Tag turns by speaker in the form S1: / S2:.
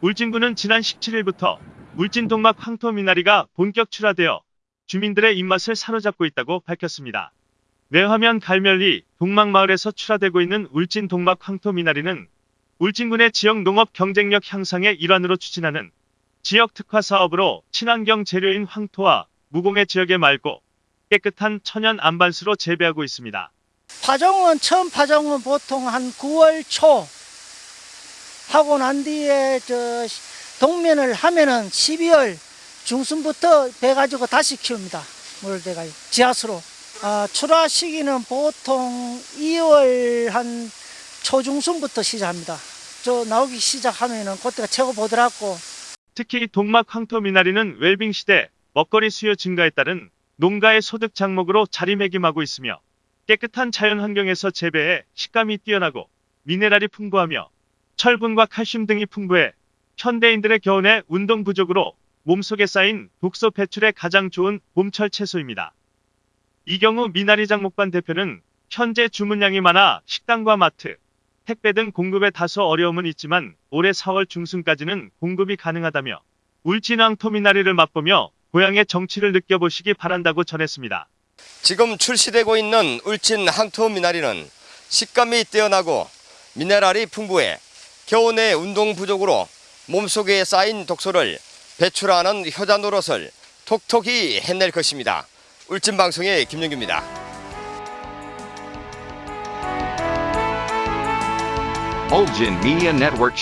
S1: 울진군은 지난 17일부터 울진 동막 황토 미나리가 본격 출하되어 주민들의 입맛을 사로잡고 있다고 밝혔습니다. 내화면 갈멸리 동막마을에서 출하되고 있는 울진 동막 황토 미나리는 울진군의 지역 농업 경쟁력 향상의 일환으로 추진하는 지역 특화 사업으로 친환경 재료인 황토와 무공해 지역의 맑고 깨끗한 천연 안반수로 재배하고 있습니다.
S2: 파종은 처음 파종은 보통 한 9월 초 하고 난 뒤에 저 동면을 하면은 12월 중순부터 배 가지고 다시 키웁니다. 물 대가 지하수로. 아, 출하 시기는 보통 2월 한 초중순부터 시작합니다. 저 나오기 시작하면은 그때가 최고 보더라고.
S1: 특히 동막 황토 미나리는 웰빙 시대 먹거리 수요 증가에 따른 농가의 소득 장목으로 자리매김하고 있으며 깨끗한 자연 환경에서 재배해 식감이 뛰어나고 미네랄이 풍부하며 철분과 칼슘 등이 풍부해 현대인들의 겨울에 운동 부족으로 몸속에 쌓인 독소 배출에 가장 좋은 봄철 채소입니다. 이 경우 미나리 장목반 대표는 현재 주문량이 많아 식당과 마트, 택배 등 공급에 다소 어려움은 있지만 올해 4월 중순까지는 공급이 가능하다며 울진왕 토미나리를 맛보며 고향의 정취를 느껴보시기 바란다고 전했습니다.
S3: 지금 출시되고 있는 울진 항토 미나리는 식감이 뛰어나고 미네랄이 풍부해 겨우 내 운동 부족으로 몸속에 쌓인 독소를 배출하는 효자 노릇을 톡톡히 해낼 것입니다. 울진 방송의 김영규입니다.
S4: Ulgin Media Network.